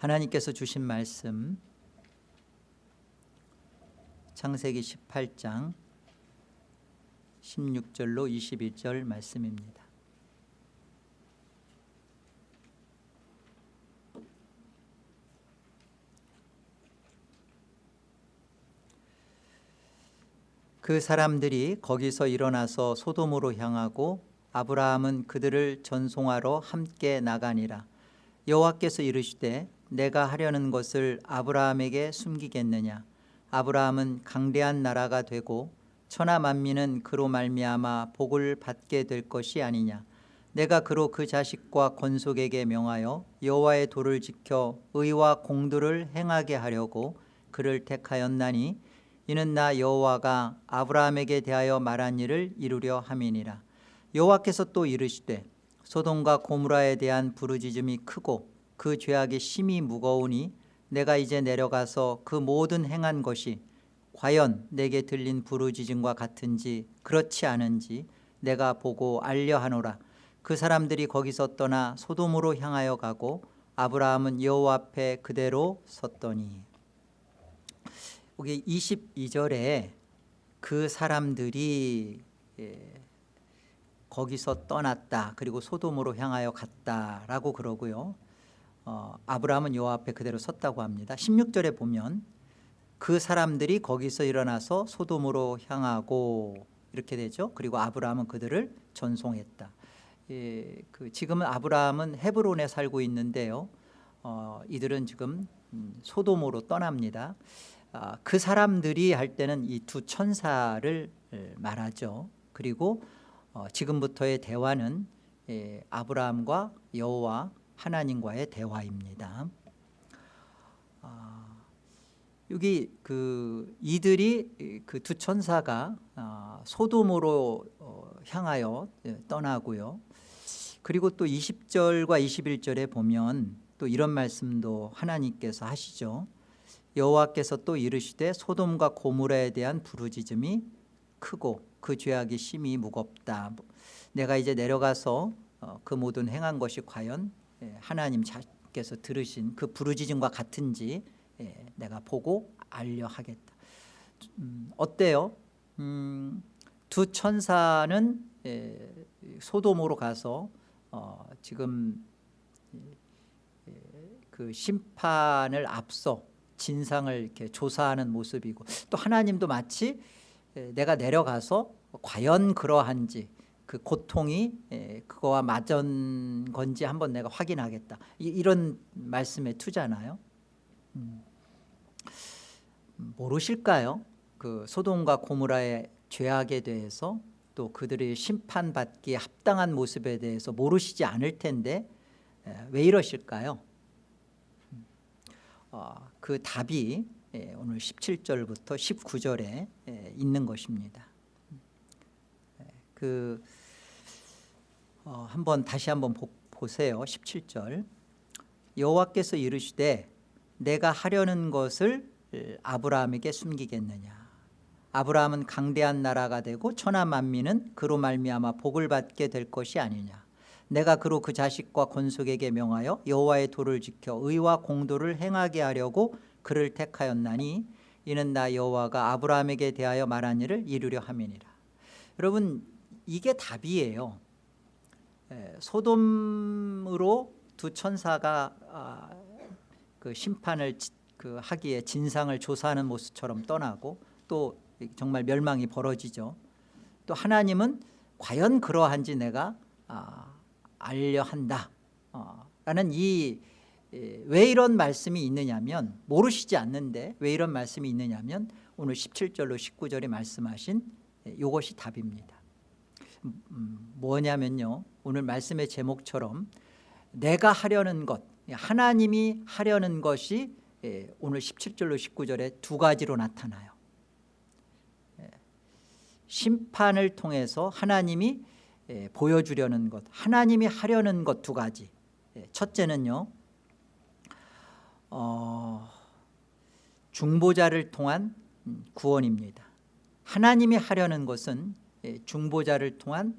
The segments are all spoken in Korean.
하나님께서 주신 말씀. 창세기 18장 16절로 21절 말씀입니다. 그 사람들이 거기서 일어나서 소돔으로 향하고 아브라함은 그들을 전송하러 함께 나가니라. 여호와께서 이르시되 내가 하려는 것을 아브라함에게 숨기겠느냐? 아브라함은 강대한 나라가 되고 천하 만민은 그로 말미암아 복을 받게 될 것이 아니냐? 내가 그로 그 자식과 권속에게 명하여 여호와의 도를 지켜 의와 공도를 행하게 하려고 그를 택하였나니 이는 나 여호와가 아브라함에게 대하여 말한 일을 이루려 함이니라. 여호와께서 또 이르시되 소돔과 고무라에 대한 부르짖음이 크고 그 죄악이 심히 무거우니 내가 이제 내려가서 그 모든 행한 것이 과연 내게 들린 부르짖음과 같은지 그렇지 않은지 내가 보고 알려 하노라. 그 사람들이 거기서 떠나 소돔으로 향하여 가고 아브라함은 여호와 앞에 그대로 섰더니. 여기 22절에 그 사람들이 예, 거기서 떠났다. 그리고 소돔으로 향하여 갔다라고 그러고요 어, 아브라함은 여호와 앞에 그대로 섰다고 합니다. 16절에 보면 그 사람들이 거기서 일어나서 소돔으로 향하고 이렇게 되죠. 그리고 아브라함은 그들을 전송했다. 예, 그 지금은 아브라함은 헤브론에 살고 있는데요. 어, 이들은 지금 음, 소돔으로 떠납니다. 아, 그 사람들이 할 때는 이 두 천사를 말하죠. 그리고 어, 지금부터의 대화는 예, 아브라함과 여호와 하나님과의 대화입니다. 아, 여기 그 이들이 그 두 천사가 아, 소돔으로 어, 향하여 예, 떠나고요. 그리고 또 20절과 21절에 보면 또 이런 말씀도 하나님께서 하시죠. 여호와께서 또 이르시되 소돔과 고무라에 대한 부르짖음이 크고 그 죄악이 심히 무겁다. 내가 이제 내려가서 어, 그 모든 행한 것이 과연 예, 하나님 자께서 들으신 그 부르짖음과 같은지 예, 내가 보고 알려 하겠다 음, 어때요? 음, 두 천사는 예, 소돔으로 가서 어, 지금 그 심판을 앞서 진상을 이렇게 조사하는 모습이고 또 하나님도 마치 내가 내려가서 과연 그러한지 그 고통이 그거와 맞은 건지 한번 내가 확인하겠다 이 런 말씀에 투잖아요 음. 모르실까요? 그 소돔과 고무라의 죄악에 대해서 또 그들이 심판받기에 합당한 모습에 대해서 모르시지 않을 텐데 왜 이러실까요? 어, 그 답이 예, 오늘 17절부터 19절에 예, 있는 것입니다. 예, 그 어, 한번 다시 한번 보, 보세요. 17절. 여호와께서 이르시되 내가 하려는 것을 아브라함에게 숨기겠느냐? 아브라함은 강대한 나라가 되고 천하 만민은 그로 말미암아 복을 받게 될 것이 아니냐? 내가 그로 그 자식과 권속에게 명하여 여호와의 도를 지켜 의와 공도를 행하게 하려고 그를 택하였나니 이는 나 여호와가 아브라함에게 대하여 말한 일을 이루려 함이니라. 여러분 이게 답이에요 소돔으로 두 천사가 아, 그 심판을 그 하기에 진상을 조사하는 모습처럼 떠나고 또 정말 멸망이 벌어지죠. 또 하나님은 과연 그러한지 내가 아, 알려 한다. 어, 라는 이 왜 이런 말씀이 있느냐면 모르시지 않는데 왜 이런 말씀이 있느냐면 오늘 17절로 19절에 말씀하신 이것이 답입니다. 음, 음, 뭐냐면요. 오늘 말씀의 제목처럼 내가 하려는 것 하나님이 하려는 것이 오늘 17절로 19절에 두 가지로 나타나요. 심판을 통해서 하나님이 예, 보여주려는 것 하나님이 하려는 것 두 가지. 예, 첫째는요 어, 중보자를 통한 음, 구원입니다. 하나님이 하려는 것은 예, 중보자를 통한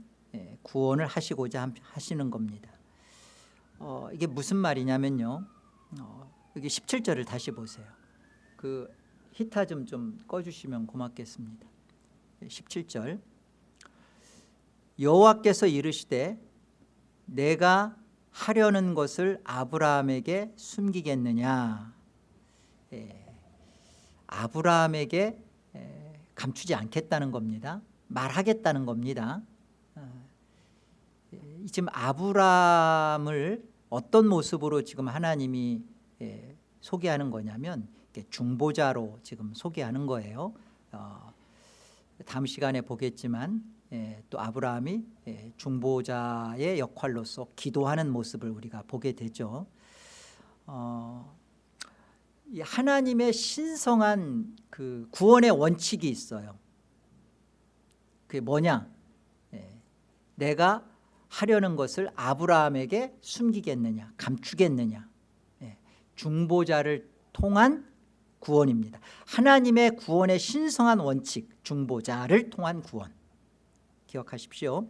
구원을 하시고자 하시는 겁니다. 어, 이게 무슨 말이냐면요. 어, 여기 17절을 다시 보세요. 그 히타 좀 좀 꺼주시면 고맙겠습니다. 17절. 여호와께서 이르시되 내가 하려는 것을 아브라함에게 숨기겠느냐? 예, 아브라함에게 예, 감추지 않겠다는 겁니다 말하겠다는 겁니다. 어, 예, 지금 아브라함을 어떤 모습으로 지금 하나님이 예, 소개하는 거냐면 중보자로 지금 소개하는 거예요. 어, 다음 시간에 보겠지만 예, 또 아브라함이 예, 중보자의 역할로서 기도하는 모습을 우리가 보게 되죠. 어, 이 하나님의 신성한 그 구원의 원칙이 있어요 그게 뭐냐? 예, 내가 하려는 것을 아브라함에게 숨기겠느냐 감추겠느냐. 예, 중보자를 통한 구원입니다. 하나님의 구원의 신성한 원칙 중보자를 통한 구원. 기억하십시오.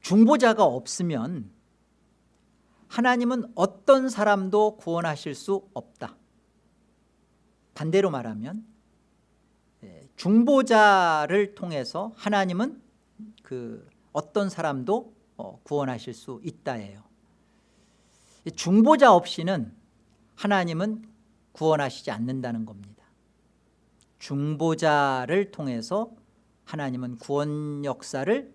중보자가 없으면 하나님은 어떤 사람도 구원하실 수 없다. 반대로 말하면 예, 중보자를 통해서 하나님은 그 어떤 사람도 어, 구원하실 수 있다예요. 중보자 없이는 하나님은 구원하시지 않는다는 겁니다. 중보자를 통해서 하나님은 구원 역사를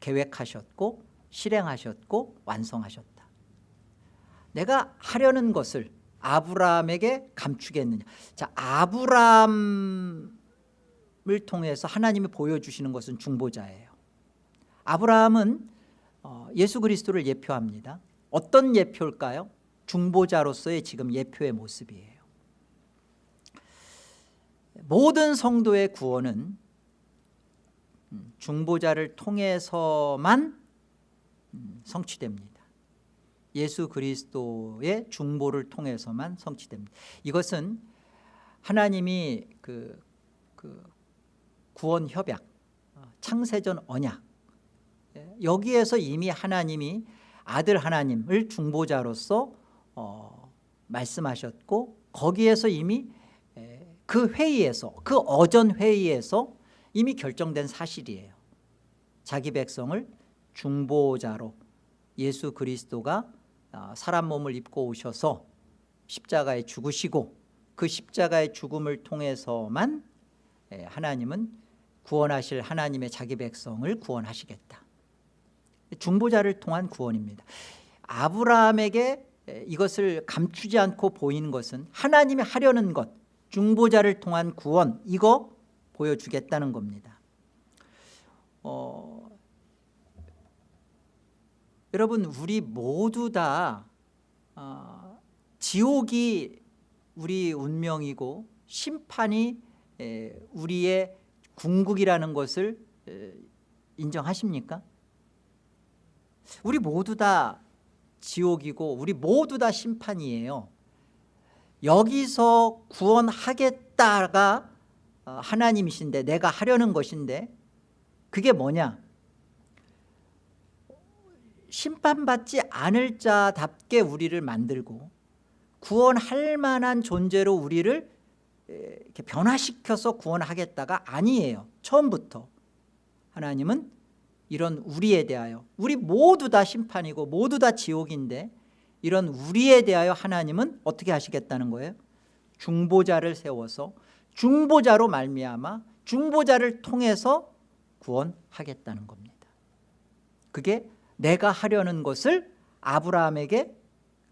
계획하셨고 실행하셨고 완성하셨다. 내가 하려는 것을 아브라함에게 감추겠느냐. 자 아브라함을 통해서 하나님이 보여주시는 것은 중보자예요. 아브라함은 어, 예수 그리스도를 예표합니다. 어떤 예표일까요? 중보자로서의 지금 예표의 모습이에요. 모든 성도의 구원은 음, 중보자를 통해서만 음, 성취됩니다 예수 그리스도의 중보를 통해서만 성취됩니다. 이것은 하나님이 그, 그 구원 협약 어, 창세전 언약 예, 여기에서 이미 하나님이 아들 하나님을 중보자로서 어, 말씀하셨고 거기에서 이미 에, 그 회의에서 그 어전 회의에서 이미 결정된 사실이에요. 자기 백성을 중보자로 예수 그리스도가 아, 사람 몸을 입고 오셔서 십자가에 죽으시고 그 십자가의 죽음을 통해서만 예, 하나님은 구원하실 하나님의 자기 백성을 구원하시겠다. 중보자를 통한 구원입니다. 아브라함에게 예, 이것을 감추지 않고 보이는 것은 하나님이 하려는 것 중보자를 통한 구원 이거 보여주겠다는 겁니다. 어, 여러분 우리 모두 다 어, 지옥이 우리 운명이고 심판이 에, 우리의 궁극이라는 것을 에, 인정하십니까? 우리 모두 다 지옥이고 우리 모두 다 심판이에요 여기서 구원하겠다가 어, 하나님이신데 내가 하려는 것인데 그게 뭐냐 심판받지 않을 자답게 우리를 만들고 구원할 만한 존재로 우리를 이렇게 변화시켜서 구원하겠다가 아니에요. 처음부터. 하나님은 이런 우리에 대하여 우리 모두 다 심판이고 모두 다 지옥인데 이런 우리에 대하여 하나님은 어떻게 하시겠다는 거예요? 중보자를 세워서 중보자로 말미암아 중보자를 통해서 구원하겠다는 겁니다. 그게 내가 하려는 것을 아브라함에게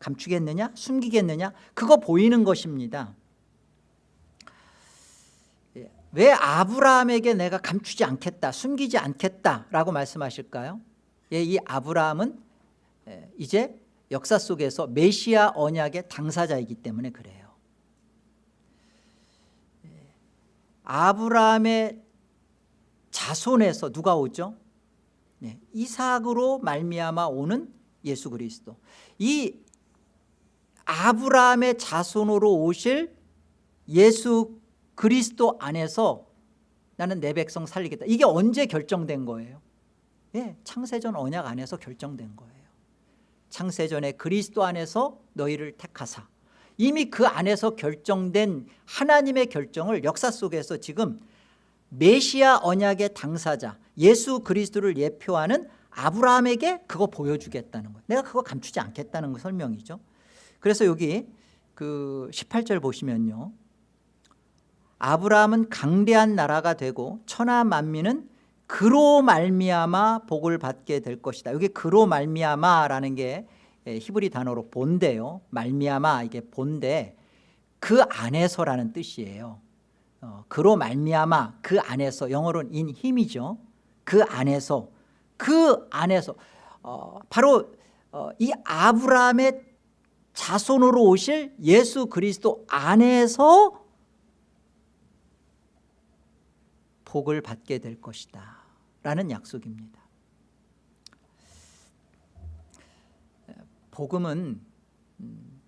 감추겠느냐 숨기겠느냐 그거 보이는 것입니다. 예, 왜 아브라함에게 내가 감추지 않겠다 숨기지 않겠다라고 말씀하실까요? 예, 이 아브라함은 예, 이제 역사 속에서 메시아 언약의 당사자이기 때문에 그래요. 아브라함의 자손에서 누가 오죠? 네, 이삭으로 말미암아 오는 예수 그리스도. 이 아브라함의 자손으로 오실 예수 그리스도 안에서 나는 내 백성 살리겠다. 이게 언제 결정된 거예요? 예, 창세전 언약 안에서 결정된 거예요. 창세전에 그리스도 안에서 너희를 택하사. 이미 그 안에서 결정된 하나님의 결정을 역사 속에서 지금 메시아 언약의 당사자 예수 그리스도를 예표하는 아브라함에게 그거 보여주겠다는 거예요. 내가 그거 감추지 않겠다는 거 설명이죠. 그래서 여기 그 18절 보시면요. 아브라함은 강대한 나라가 되고 천하 만민은 그로 말미암아 복을 받게 될 것이다. 여기 그로 말미암아라는 게 예, 히브리 단어로 본데요. 말미암아 이게 본데 그 안에서라는 뜻이에요 어, 그로 말미암아 그 안에서 영어로는 인 힘이죠. 그 안에서 그 안에서. 어, 바로 어, 이 아브라함의 자손으로 오실 예수 그리스도 안에서 복을 받게 될 것이다. 라는 약속입니다. 복음은 음,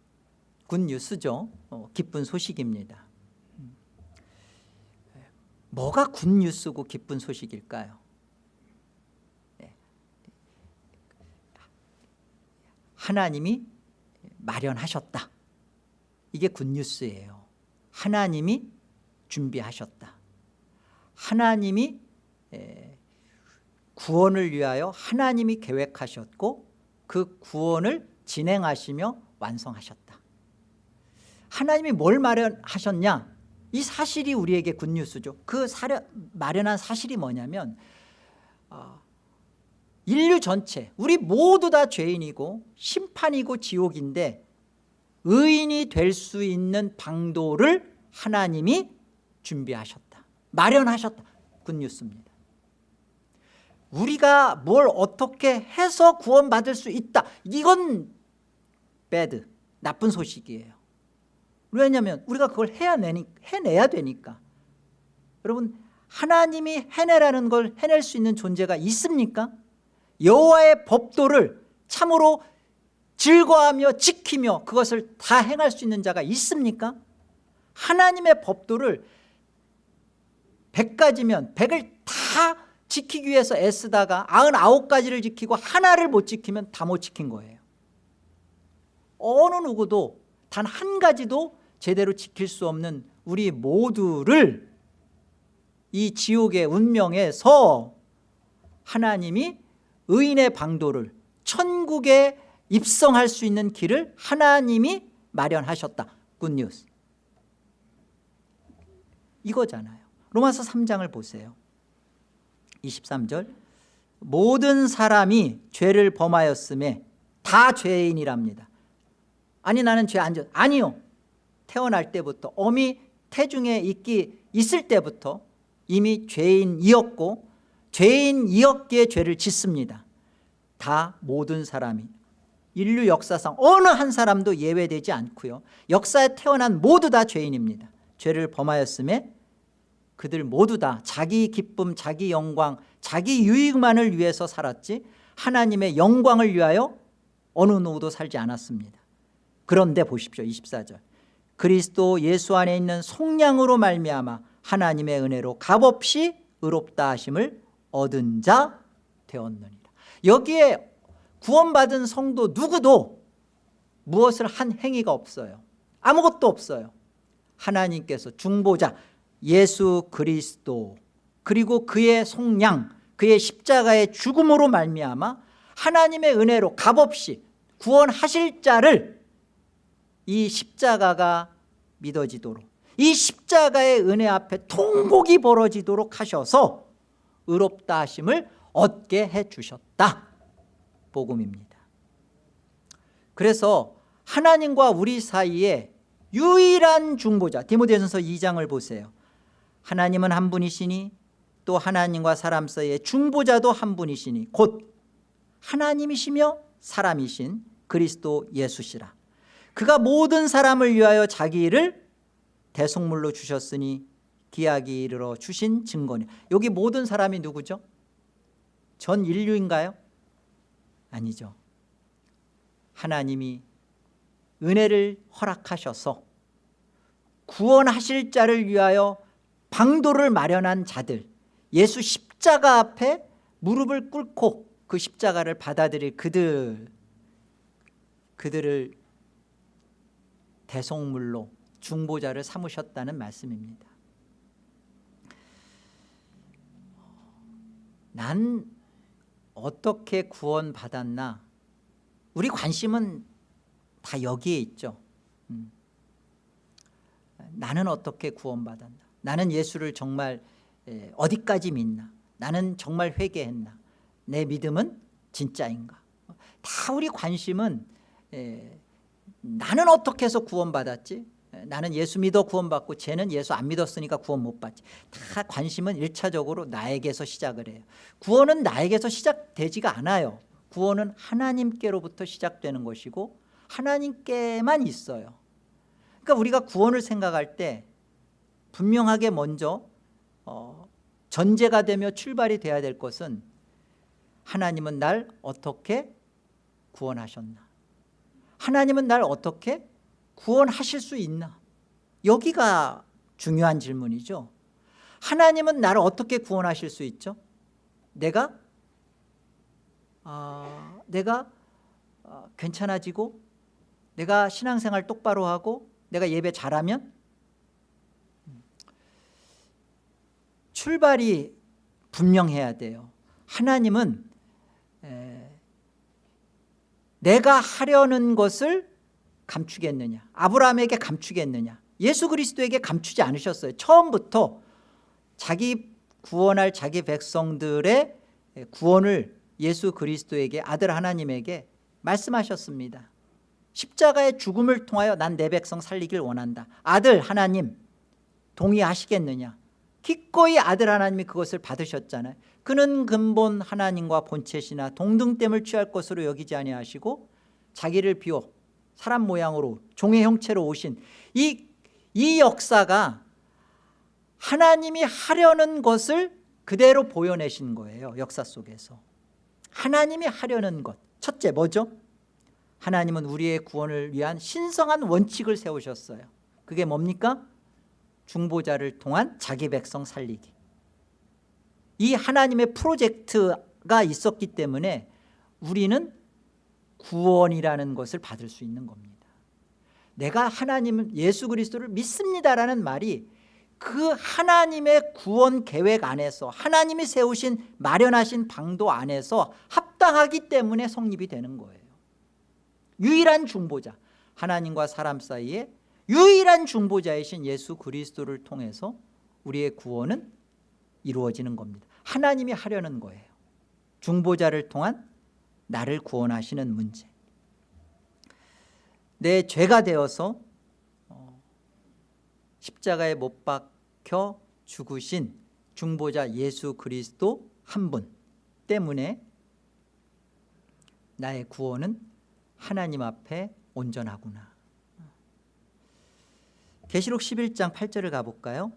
굿뉴스죠. 어, 기쁜 소식입니다. 음. 뭐가 굿뉴스고 기쁜 소식일까요? 네. 하나님이 마련하셨다. 이게 굿뉴스예요. 하나님이 준비하셨다. 하나님이 구원을 위하여 하나님이 계획하셨고 그 구원을 진행하시며 완성하셨다. 하나님이 뭘 마련하셨냐 이 사실이 우리에게 굿뉴스죠. 그 사려, 마련한 사실이 뭐냐면 어, 인류 전체 우리 모두 다 죄인이고 심판이고 지옥인데 의인이 될 수 있는 방도를 하나님이 준비하셨다. 마련하셨다. 굿뉴스입니다. 우리가 뭘 어떻게 해서 구원받을 수 있다. 이건 배드 나쁜 소식이에요 왜냐하면 우리가 그걸 해야 내니, 해내야 되니까 여러분 하나님이 해내라는 걸 해낼 수 있는 존재가 있습니까? 여호와의 법도를 참으로 즐거워하며 지키며 그것을 다 행할 수 있는 자가 있습니까? 하나님의 법도를 100가지면 100을 다 지키기 위해서 애쓰다가 99가지를 지키고 하나를 못 지키면 다 못 지킨 거예요 어느 누구도 단 한 가지도 제대로 지킬 수 없는 우리 모두를 이 지옥의 운명에서 하나님이 의인의 방도를 천국에 입성할 수 있는 길을 하나님이 마련하셨다. 굿뉴스 이거잖아요. 로마서 3장을 보세요. 23절. 모든 사람이 죄를 범하였음에 다 죄인이랍니다. 아니 나는 죄 안 졌 아니요 태어날 때부터 어미 태중에 있기 있을 때부터 이미 죄인이었고 죄인이었기에 죄를 짓습니다. 다 모든 사람이. 인류 역사상 어느 한 사람도 예외되지 않고요. 역사에 태어난 모두 다 죄인입니다. 죄를 범하였음에 그들 모두 다 자기 기쁨 자기 영광 자기 유익만을 위해서 살았지 하나님의 영광을 위하여 어느 누구도 살지 않았습니다. 그런데 보십시오. 24절 그리스도 예수 안에 있는 속량으로 말미암아 하나님의 은혜로 값없이 의롭다 하심을 얻은 자 되었느니라. 여기에 구원받은 성도 누구도 무엇을 한 행위가 없어요. 아무것도 없어요. 하나님께서 중보자 예수 그리스도 그리고 그의 속량 그의 십자가의 죽음으로 말미암아 하나님의 은혜로 값없이 구원하실 자를 이 십자가가 믿어지도록. 이 십자가의 은혜 앞에 통곡이 벌어지도록 하셔서 의롭다 하심을 얻게 해주셨다. 복음입니다. 그래서 하나님과 우리 사이에 유일한 중보자 디모데전서 2장을 보세요. 하나님은 한 분이시니 또 하나님과 사람 사이의 중보자도 한 분이시니 곧 하나님이시며 사람이신 그리스도 예수시라 그가 모든 사람을 위하여 자기 일을 대속물로 주셨으니 기약이 이르러 주신 증거니 여기 모든 사람이 누구죠? 전 인류인가요? 아니죠 하나님이 은혜를 허락하셔서 구원하실 자를 위하여 방도를 마련한 자들 예수 십자가 앞에 무릎을 꿇고 그 십자가를 받아들일 그들 그들을 대속물로 중보자를 삼으셨다는 말씀입니다. 난 어떻게 구원 받았나? 우리 관심은 다 여기에 있죠. 음. 나는 어떻게 구원 받았나? 나는 예수를 정말 에, 어디까지 믿나? 나는 정말 회개했나? 내 믿음은 진짜인가? 다 우리 관심은 에, 나는 어떻게 해서 구원받았지? 에, 나는 예수 믿어 구원받고 쟤는 예수 안 믿었으니까 구원 못 받지. 다 관심은 일차적으로 나에게서 시작을 해요. 구원은 나에게서 시작되지가 않아요. 구원은 하나님께로부터 시작되는 것이고 하나님께만 있어요. 그러니까 우리가 구원을 생각할 때 분명하게 먼저 어, 전제가 되며 출발이 돼야 될 것은 하나님은 날 어떻게 구원하셨나 하나님은 날 어떻게 구원하실 수 있나? 여기가 중요한 질문이죠. 하나님은 나를 어떻게 구원하실 수 있죠? 내가 아, 내가 어, 괜찮아지고 내가 신앙생활 똑바로 하고 내가 예배 잘하면? 출발이 분명해야 돼요. 하나님은 에, 내가 하려는 것을 감추겠느냐? 아브라함에게 감추겠느냐? 예수 그리스도에게 감추지 않으셨어요. 처음부터 자기 구원할 자기 백성들의 구원을 예수 그리스도에게 아들 하나님에게 말씀하셨습니다. 십자가의 죽음을 통하여 난 내 백성 살리길 원한다. 아들 하나님 동의하시겠느냐? 기꺼이 아들 하나님이 그것을 받으셨잖아요 그는 근본 하나님과 본체시나 동등됨을 취할 것으로 여기지 아니하시고 자기를 비워 사람 모양으로 종의 형체로 오신 이, 이 역사가 하나님이 하려는 것을 그대로 보여내신 거예요 역사 속에서 하나님이 하려는 것 첫째 뭐죠? 하나님은 우리의 구원을 위한 신성한 원칙을 세우셨어요 그게 뭡니까? 중보자를 통한 자기 백성 살리기 이 하나님의 프로젝트가 있었기 때문에 우리는 구원이라는 것을 받을 수 있는 겁니다. 내가 하나님 예수 그리스도를 믿습니다라는 말이 그 하나님의 구원 계획 안에서 하나님이 세우신 마련하신 방도 안에서 합당하기 때문에 성립이 되는 거예요. 유일한 중보자 하나님과 사람 사이에 유일한 중보자이신 예수 그리스도를 통해서 우리의 구원은 이루어지는 겁니다 하나님이 하려는 거예요. 중보자를 통한 나를 구원하시는 문제. 내 죄가 되어서 어, 십자가에 못 박혀 죽으신 중보자 예수 그리스도 한 분 때문에 나의 구원은 하나님 앞에 온전하구나. 계시록 11장 8절을 가볼까요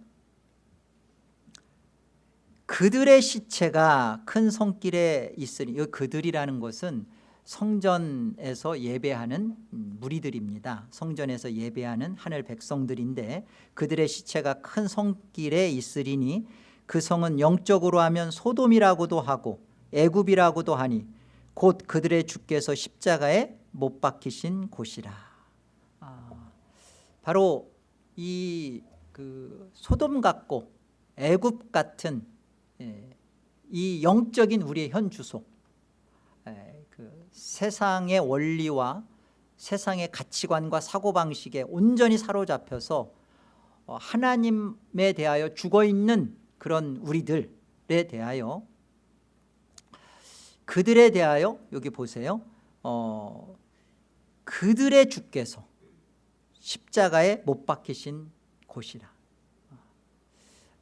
그들의 시체가 큰 성길에 있으니 이 그들이라는 것은 성전에서 예배하는 무리들입니다. 성전에서 예배하는 하늘 백성들인데 그들의 시체가 큰 성길에 있으리니 그 성은 영적으로 하면 소돔이라고도 하고 애굽이라고도 하니 곧 그들의 주께서 십자가에 못 박히신 곳이라. 아, 바로 이 그 소돔 같고 애굽 같은 예, 이 영적인 우리의 현 주소 예, 그 세상의 원리와 세상의 가치관과 사고방식에 온전히 사로잡혀서 어, 하나님에 대하여 죽어있는 그런 우리들에 대하여 그들에 대하여 여기 보세요. 어, 그들의 주께서 십자가에 못 박히신 곳이라.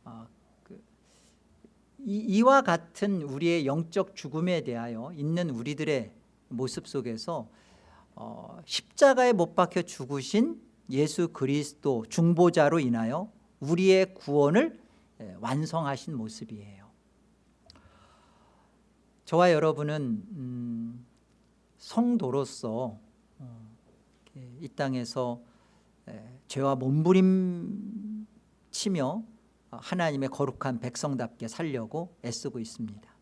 어, 그, 이, 이와 같은 우리의 영적 죽음에 대하여 있는 우리들의 모습 속에서 어, 십자가에 못 박혀 죽으신 예수 그리스도 중보자로 인하여 우리의 구원을 완성하신 모습이에요. 저와 여러분은 음, 성도로서 어, 이 땅에서 죄와 몸부림치며 하나님의 거룩한 백성답게 살려고 애쓰고 있습니다.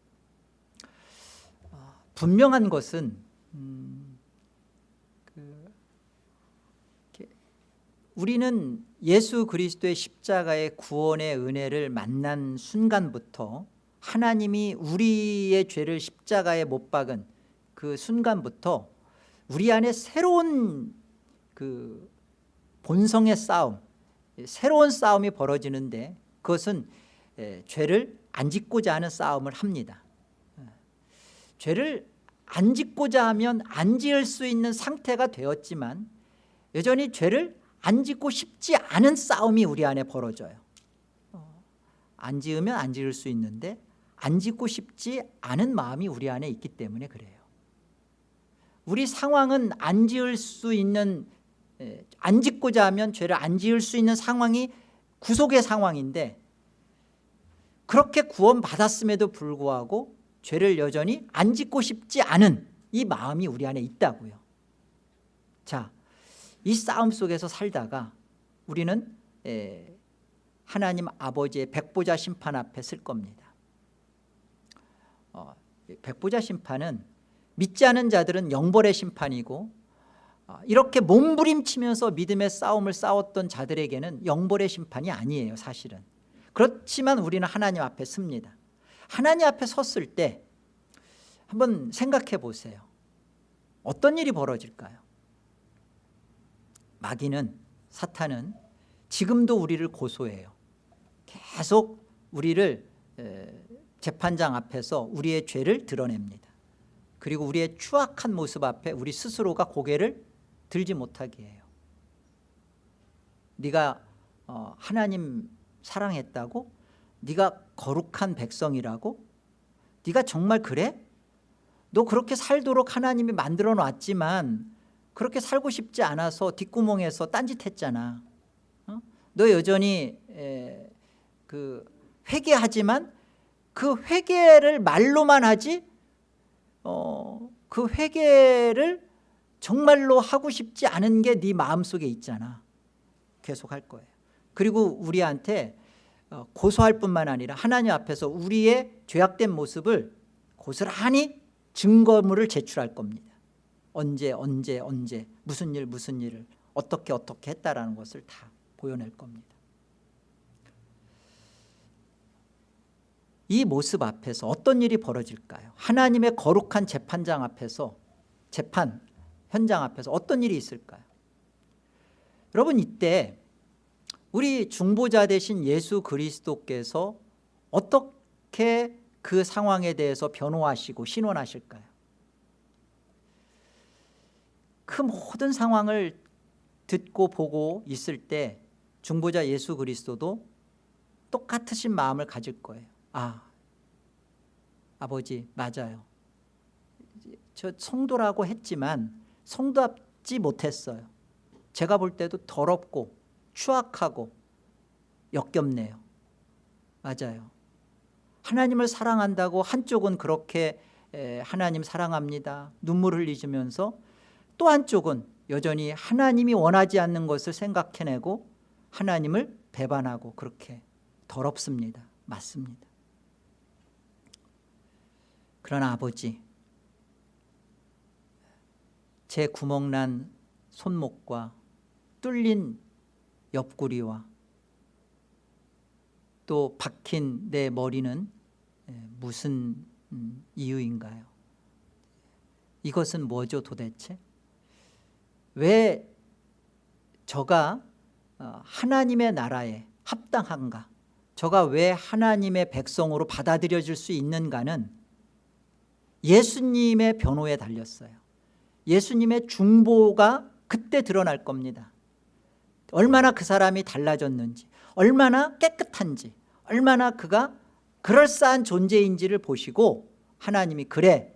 어, 분명한 것은 음, 그 우리는 예수 그리스도의 십자가의 구원의 은혜를 만난 순간부터 하나님이 우리의 죄를 십자가에 못 박은 그 순간부터 우리 안에 새로운 그 본성의 싸움 새로운 싸움이 벌어지는데 그것은 에, 죄를 안 짓고자 하는 싸움을 합니다. 에, 죄를 안 짓고자 하면 안 지을 수 있는 상태가 되었지만 여전히 죄를 안 짓고 싶지 않은 싸움이 우리 안에 벌어져요. 어, 안 지으면 안 지을 수 있는데 안 짓고 싶지 않은 마음이 우리 안에 있기 때문에 그래요. 우리 상황은 안 지을 수 있는 에, 안 짓고자 하면 죄를 안 지을 수 있는 상황이 구속의 상황인데 그렇게 구원받았음에도 불구하고 죄를 여전히 안 짓고 싶지 않은 이 마음이 우리 안에 있다고요. 자, 이 싸움 속에서 살다가 우리는 에, 하나님 아버지의 백보자 심판 앞에 쓸 겁니다. 어, 백보자 심판은 믿지 않은 자들은 영벌의 심판이고 어, 이렇게 몸부림치면서 믿음의 싸움을 싸웠던 자들에게는 영벌의 심판이 아니에요 사실은. 그렇지만 우리는 하나님 앞에 섭니다. 하나님 앞에 섰을 때 한번 생각해 보세요. 어떤 일이 벌어질까요? 마귀는 사탄은 지금도 우리를 고소해요. 계속 우리를 재판장 앞에서 우리의 죄를 드러냅니다. 그리고 우리의 추악한 모습 앞에 우리 스스로가 고개를 들지 못하게 해요 네가 어, 하나님 사랑했다고? 네가 거룩한 백성이라고? 네가 정말 그래? 너 그렇게 살도록 하나님이 만들어 놨지만 그렇게 살고 싶지 않아서 뒷구멍에서 딴짓했잖아 어? 너 여전히 에, 그 회개하지만 그 회개를 말로만 하지 어, 그 회개를 정말로 하고 싶지 않은 게 네 마음속에 있잖아. 계속 할 거예요. 그리고 우리한테 어, 고소할 뿐만 아니라 하나님 앞에서 우리의 죄악된 모습을 고스란히 증거물을 제출할 겁니다. 언제 언제 언제 무슨 일 무슨 일을 어떻게 어떻게 했다라는 것을 다 보여낼 겁니다. 이 모습 앞에서 어떤 일이 벌어질까요? 하나님의 거룩한 재판장 앞에서 재판 현장 앞에서 어떤 일이 있을까요? 여러분 이때 우리 중보자 되신 예수 그리스도께서 어떻게 그 상황에 대해서 변호하시고 신원하실까요? 그 모든 상황을 듣고 보고 있을 때 중보자 예수 그리스도도 똑같으신 마음을 가질 거예요. 아 아버지 맞아요. 저 성도라고 했지만 성도답지 못했어요. 제가 볼 때도 더럽고 추악하고 역겹네요. 맞아요. 하나님을 사랑한다고 한쪽은 그렇게 하나님 사랑합니다. 눈물 흘리시면서 또 한쪽은 여전히 하나님이 원하지 않는 것을 생각해내고 하나님을 배반하고 그렇게 더럽습니다. 맞습니다. 그러나 아버지 제 구멍난 손목과 뚫린 옆구리와 또 박힌 내 머리는 무슨 음, 이유인가요? 이것은 뭐죠 도대체? 왜 저가 어, 하나님의 나라에 합당한가? 저가 왜 하나님의 백성으로 받아들여질 수 있는가는 예수님의 변호에 달렸어요 예수님의 중보가 그때 드러날 겁니다. 얼마나 그 사람이 달라졌는지 얼마나 깨끗한지 얼마나 그가 그럴싸한 존재인지를 보시고 하나님이 그래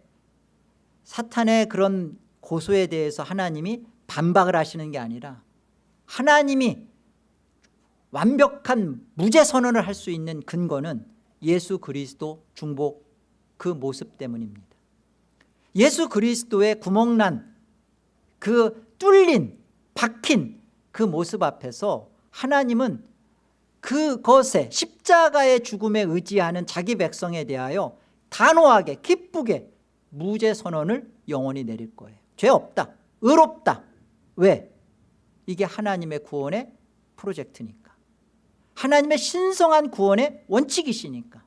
사탄의 그런 고소에 대해서 하나님이 반박을 하시는 게 아니라 하나님이 완벽한 무죄 선언을 할 수 있는 근거는 예수 그리스도 중복 그 모습 때문입니다 예수 그리스도의 구멍난 그 뚫린 박힌 그 모습 앞에서 하나님은 그것에 십자가의 죽음에 의지하는 자기 백성에 대하여 단호하게 기쁘게 무죄 선언을 영원히 내릴 거예요. 죄 없다 의롭다. 왜? 이게 하나님의 구원의 프로젝트니까. 하나님의 신성한 구원의 원칙이시니까.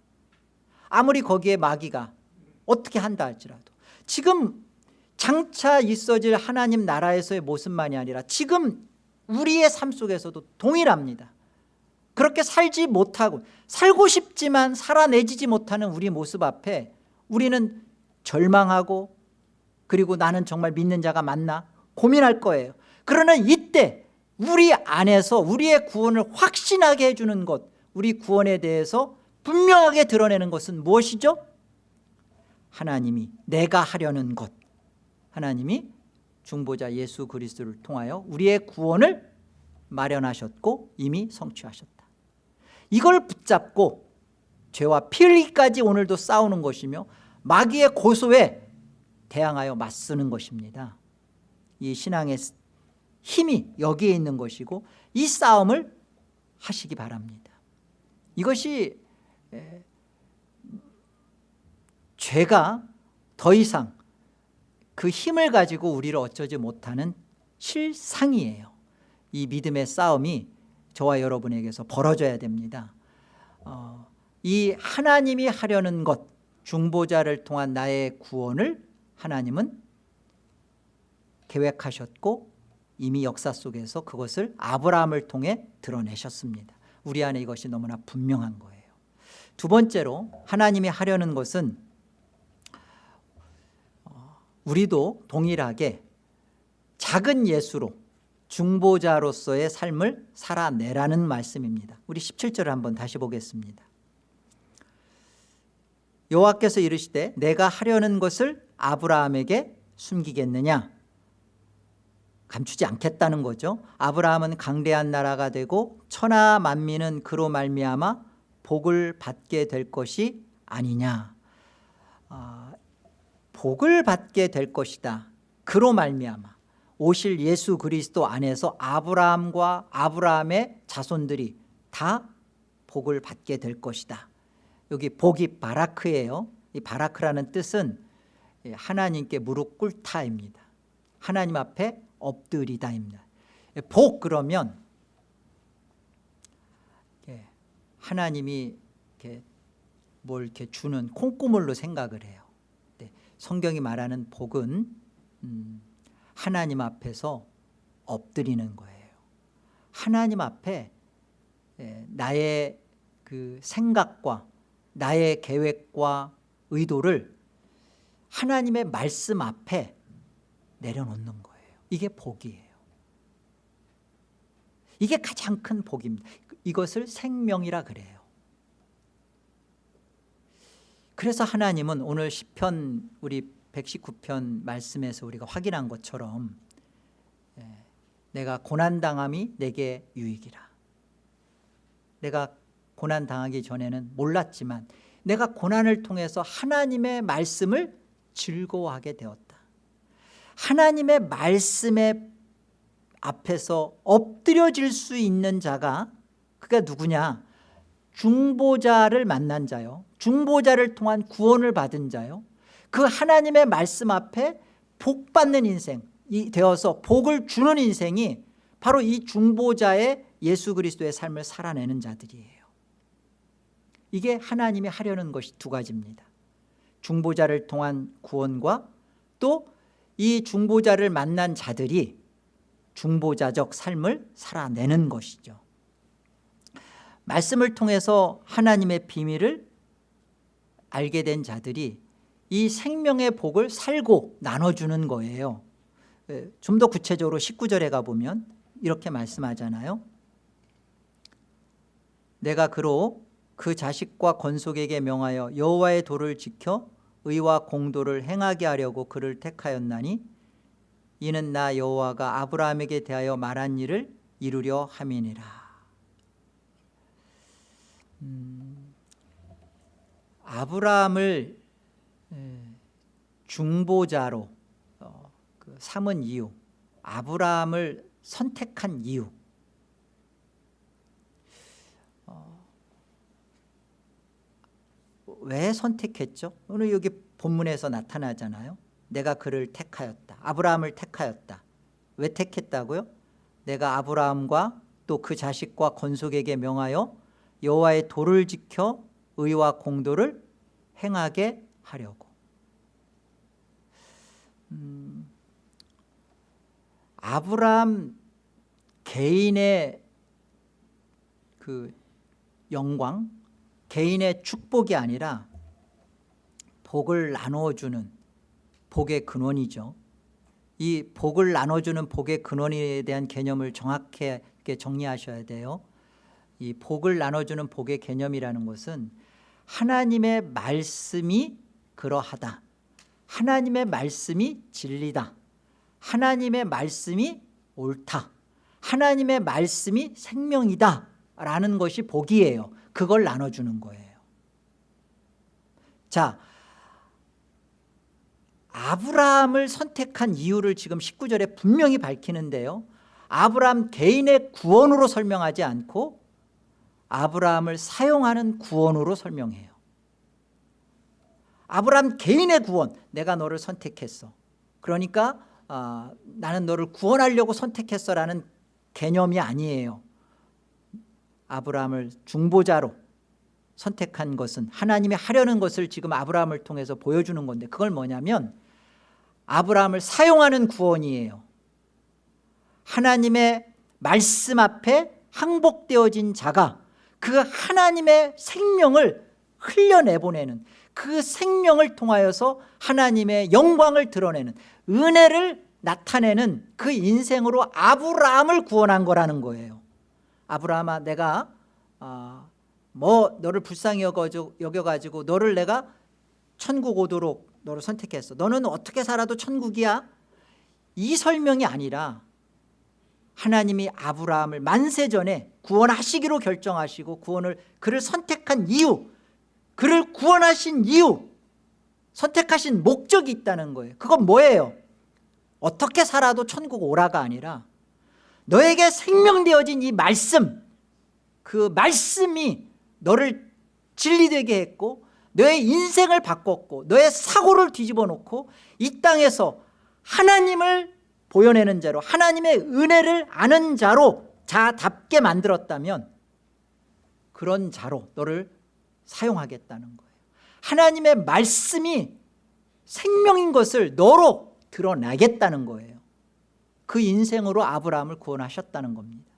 아무리 거기에 마귀가 어떻게 한다 할지라도 지금 장차 있어질 하나님 나라에서의 모습만이 아니라 지금 우리의 삶 속에서도 동일합니다 그렇게 살지 못하고 살고 싶지만 살아내지지 못하는 우리 모습 앞에 우리는 절망하고 그리고 나는 정말 믿는 자가 맞나 고민할 거예요 그러나 이때 우리 안에서 우리의 구원을 확신하게 해주는 것 우리 구원에 대해서 분명하게 드러내는 것은 무엇이죠? 하나님이 내가 하려는 것. 하나님이 중보자 예수 그리스도를 통하여 우리의 구원을 마련하셨고 이미 성취하셨다. 이걸 붙잡고 죄와 피 흘리기까지 오늘도 싸우는 것이며 마귀의 고소에 대항하여 맞서는 것입니다. 이 신앙의 힘이 여기에 있는 것이고 이 싸움을 하시기 바랍니다. 이것이 에, 죄가 더 이상 그 힘을 가지고 우리를 어쩌지 못하는 실상이에요. 이 믿음의 싸움이 저와 여러분에게서 벌어져야 됩니다. 어, 이 하나님이 하려는 것 중보자를 통한 나의 구원을 하나님은 계획하셨고 이미 역사 속에서 그것을 아브라함을 통해 드러내셨습니다. 우리 안에 이것이 너무나 분명한 거예요. 두 번째로 하나님이 하려는 것은 어, 우리도 동일하게 작은 예수로 중보자로서의 삶을 살아내라는 말씀입니다. 우리 17절을 한번 다시 보겠습니다. 여호와께서 이르시되 내가 하려는 것을 아브라함에게 숨기겠느냐? 감추지 않겠다는 거죠. 아브라함은 강대한 나라가 되고 천하 만민은 그로 말미암아 복을 받게 될 것이 아니냐? 아, 복을 받게 될 것이다. 그로 말미암아 오실 예수 그리스도 안에서 아브라함과 아브라함의 자손들이 다 복을 받게 될 것이다. 여기 복이 바라크예요. 이 바라크라는 뜻은 하나님께 무릎 꿇다입니다. 하나님 앞에 엎드리다입니다. 복 그러면 하나님이 이렇게 뭘 이렇게 주는 콩고물로 생각을 해요 성경이 말하는 복은 음, 하나님 앞에서 엎드리는 거예요. 하나님 앞에 나의 그 생각과 나의 계획과 의도를 하나님의 말씀 앞에 내려놓는 거예요. 이게 복이에요. 이게 가장 큰 복입니다. 이것을 생명이라 그래요 그래서 하나님은 오늘 10편 우리 119편 말씀에서 우리가 확인한 것처럼 내가 고난당함이 내게 유익이라. 내가 고난당하기 전에는 몰랐지만 내가 고난을 통해서 하나님의 말씀을 즐거워하게 되었다. 하나님의 말씀에 앞에서 엎드려질 수 있는 자가 그가 누구냐 중보자를 만난 자요. 중보자를 통한 구원을 받은 자요. 그 하나님의 말씀 앞에 복 받는 인생이 되어서 복을 주는 인생이 바로 이 중보자의 예수 그리스도의 삶을 살아내는 자들이에요. 이게 하나님이 하려는 것이 두 가지입니다. 중보자를 통한 구원과 또 이 중보자를 만난 자들이 중보자적 삶을 살아내는 것이죠 말씀을 통해서 하나님의 비밀을 알게 된 자들이 이 생명의 복을 살고 나눠주는 거예요. 좀 더 구체적으로 19절에 가보면 이렇게 말씀하잖아요. 내가 그로 그 자식과 건속에게 명하여 여호와의 도를 지켜 의와 공도를 행하게 하려고 그를 택하였나니 이는 나 여호와가 아브라함에게 대하여 말한 일을 이루려 함이니라 음, 아브라함을 중보자로 어, 그 삼은 이유 아브라함을 선택한 이유. 어, 왜 선택했죠? 오늘 여기 본문에서 나타나잖아요. 내가 그를 택하였다. 아브라함을 택하였다. 왜 택했다고요? 내가 아브라함과 또 그 자식과 건속에게 명하여 여호와의 도를 지켜 의와 공도를 행하게 하려고. 음, 아브라함 개인의 그 영광 개인의 축복이 아니라 복을 나누어주는 복의 근원이죠. 이 복을 나눠주는 복의 근원에 대한 개념을 정확하게 정리하셔야 돼요 이 복을 나눠주는 복의 개념이라는 것은 하나님의 말씀이 그러하다. 하나님의 말씀이 진리다. 하나님의 말씀이 옳다. 하나님의 말씀이 생명이다. 라는 것이 복이에요. 그걸 나눠주는 거예요. 자 아브라함을 선택한 이유를 지금 19절에 분명히 밝히는데요. 아브라함 개인의 구원으로 설명하지 않고 아브라함을 사용하는 구원으로 설명해요. 아브라함 개인의 구원 내가 너를 선택했어. 그러니까 어, 나는 너를 구원하려고 선택했어 라는 개념이 아니에요. 아브라함을 중보자로 선택한 것은 하나님이 하려는 것을 지금 아브라함을 통해서 보여주는 건데 그걸 뭐냐면 아브라함을 사용하는 구원이에요. 하나님의 말씀 앞에 항복되어진 자가 그 하나님의 생명을 흘려내보내는 그 생명을 통하여서 하나님의 영광을 드러내는 은혜를 나타내는 그 인생으로 아브라함을 구원한 거라는 거예요. 아브라함아 내가 어, 뭐 너를 불쌍히 여겨가지고 너를 내가 천국 오도록 너를 선택했어. 너는 어떻게 살아도 천국이야? 이 설명이 아니라 하나님이 아브라함을 만세 전에 구원하시기로 결정하시고 구원을 그를 선택한 이유 그를 구원하신 이유 선택하신 목적이 있다는 거예요. 그건 뭐예요? 어떻게 살아도 천국 오라가 아니라 너에게 생명되어진 이 말씀 그 말씀이 너를 진리되게 했고 너의 인생을 바꿨고 너의 사고를 뒤집어 놓고 이 땅에서 하나님을 보여내는 자로 하나님의 은혜를 아는 자로 자답게 만들었다면 그런 자로 너를 사용하겠다는 거예요. 하나님의 말씀이 생명인 것을 너로 드러나겠다는 거예요. 그 인생으로 아브라함을 구원하셨다는 겁니다.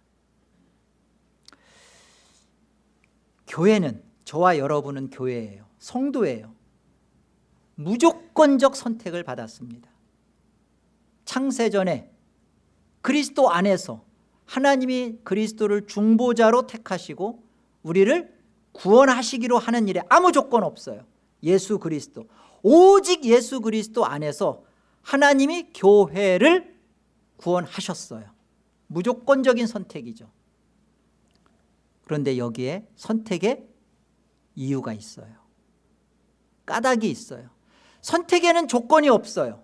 교회는 저와 여러분은 교회예요. 성도예요. 무조건적 선택을 받았습니다. 창세전에 그리스도 안에서 하나님이 그리스도를 중보자로 택하시고 우리를 구원하시기로 하는 일에 아무 조건 없어요. 예수 그리스도. 오직 예수 그리스도 안에서 하나님이 교회를 구원하셨어요. 무조건적인 선택이죠. 그런데 여기에 선택의 이유가 있어요. 까닭이 있어요. 선택에는 조건이 없어요.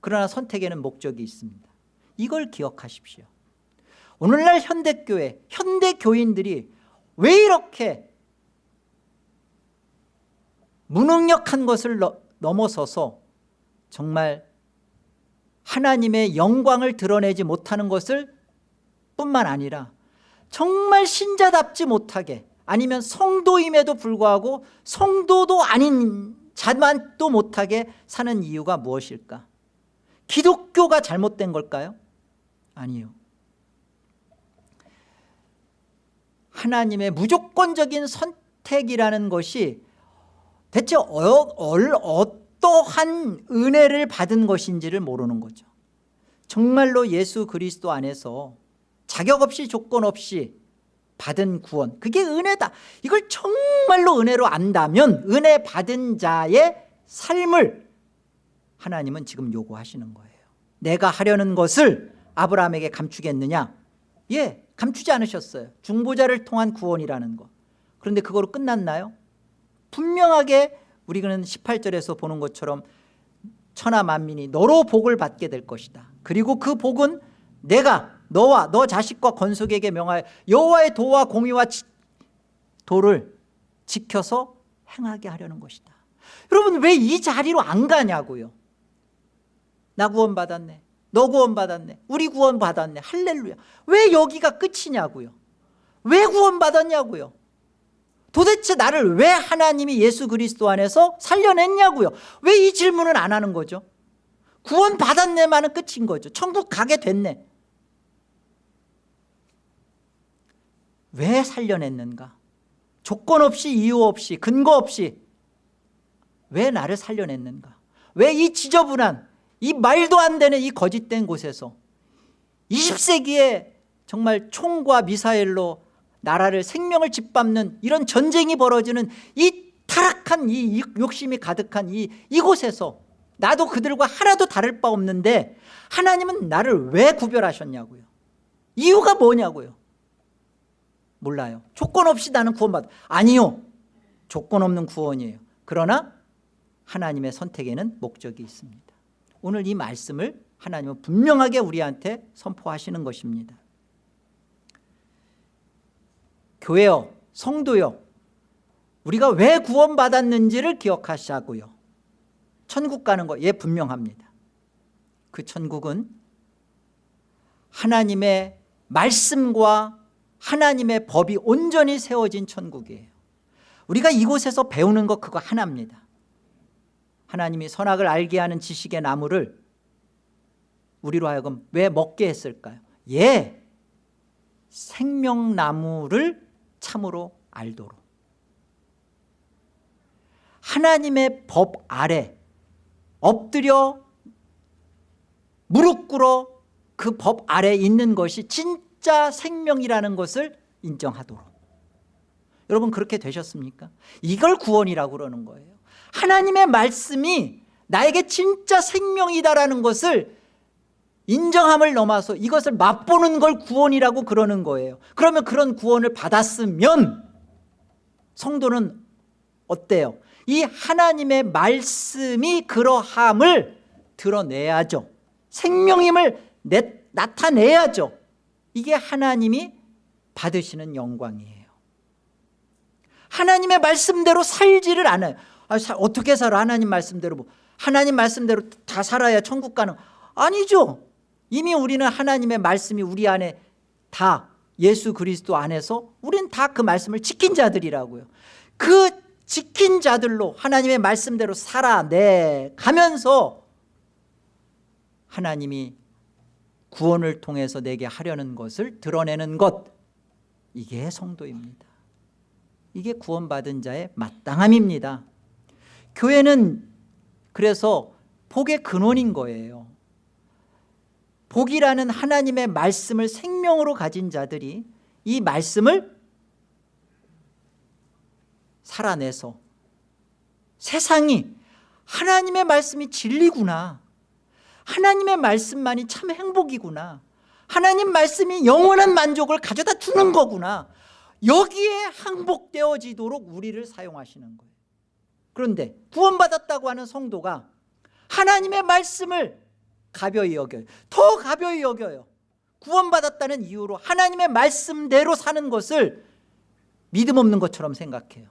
그러나 선택에는 목적이 있습니다. 이걸 기억하십시오 오늘날 현대교회 현대교인들이 왜 이렇게 무능력한 것을 넘어서서 정말 하나님의 영광을 드러내지 못하는 것을 뿐만 아니라 정말 신자답지 못하게 아니면 성도임에도 불구하고 성도도 아닌 자만도 못하게 사는 이유가 무엇일까 기독교가 잘못된 걸까요? 아니요 하나님의 무조건적인 선택이라는 것이 대체 어, 어떠한 은혜를 받은 것인지를 모르는 거죠. 정말로 예수 그리스도 안에서 자격 없이 조건 없이 받은 구원 그게 은혜다. 이걸 정말로 은혜로 안다면 은혜 받은 자의 삶을 하나님은 지금 요구하시는 거예요. 내가 하려는 것을 아브라함에게 감추겠느냐? 예 감추지 않으셨어요. 중보자를 통한 구원이라는 것 그런데 그거로 끝났나요? 분명하게 우리는 18절에서 보는 것처럼 천하 만민이 너로 복을 받게 될 것이다. 그리고 그 복은 내가 너와 너 자식과 건속에게 명하여 여호와의 도와 공의와 도를 지켜서 행하게 하려는 것이다. 여러분 왜 이 자리로 안 가냐고요? 나 구원 받았네 너 구원 받았네. 우리 구원 받았네. 할렐루야. 왜 여기가 끝이냐고요? 왜 구원 받았냐고요? 도대체 나를 왜 하나님이 예수 그리스도 안에서 살려냈냐고요? 왜 이 질문을 안 하는 거죠? 구원 받았네만은 끝인 거죠. 천국 가게 됐네. 왜 살려냈는가? 조건 없이 이유 없이 근거 없이 왜 나를 살려냈는가? 왜 이 지저분한 이 말도 안 되는 이 거짓된 곳에서 20세기에 정말 총과 미사일로 나라를 생명을 짓밟는 이런 전쟁이 벌어지는 이 타락한 이 욕심이 가득한 이, 이곳에서 나도 그들과 하나도 다를 바 없는데 하나님은 나를 왜 구별하셨냐고요? 이유가 뭐냐고요? 몰라요. 조건 없이 나는 구원받아. 아니요. 조건 없는 구원이에요. 그러나 하나님의 선택에는 목적이 있습니다 오늘 이 말씀을 하나님은 분명하게 우리한테 선포하시는 것입니다. 교회요 성도요 우리가 왜 구원받았는지를 기억하시자고요. 천국 가는 거 예 분명합니다. 그 천국은 하나님의 말씀과 하나님의 법이 온전히 세워진 천국이에요. 우리가 이곳에서 배우는 것 그거 하나입니다 하나님이 선악을 알게 하는 지식의 나무를 우리로 하여금 왜 먹게 했을까요? 예 생명나무를 참으로 알도록. 하나님의 법 아래 엎드려 무릎 꿇어 그 법 아래 있는 것이 진짜 생명이라는 것을 인정하도록. 여러분 그렇게 되셨습니까? 이걸 구원이라고 그러는 거예요 하나님의 말씀이 나에게 진짜 생명이다라는 것을 인정함을 넘어서 이것을 맛보는 걸 구원이라고 그러는 거예요. 그러면 그런 구원을 받았으면 성도는 어때요? 이 하나님의 말씀이 그러함을 드러내야죠. 생명임을 내, 나타내야죠. 이게 하나님이 받으시는 영광이에요. 하나님의 말씀대로 살지를 않아요 아, 사, 어떻게 살아? 하나님 말씀대로 뭐. 하나님 말씀대로 다 살아야 천국 가는. 아니죠. 이미 우리는 하나님의 말씀이 우리 안에 다 예수 그리스도 안에서 우리는 다그 말씀을 지킨 자들이라고요. 그 지킨 자들로 하나님의 말씀대로 살아내 가면서 하나님이 구원을 통해서 내게 하려는 것을 드러내는 것. 이게 성도입니다. 이게 구원받은 자의 마땅함입니다 교회는 그래서 복의 근원인 거예요. 복이라는 하나님의 말씀을 생명으로 가진 자들이 이 말씀을 살아내서 세상이 하나님의 말씀이 진리구나. 하나님의 말씀만이 참 행복이구나. 하나님 말씀이 영원한 만족을 가져다 주는 거구나. 여기에 항복되어지도록 우리를 사용하시는 거예요 그런데 구원받았다고 하는 성도가 하나님의 말씀을 가벼이 여겨요. 더 가벼이 여겨요. 구원받았다는 이유로 하나님의 말씀대로 사는 것을 믿음 없는 것처럼 생각해요.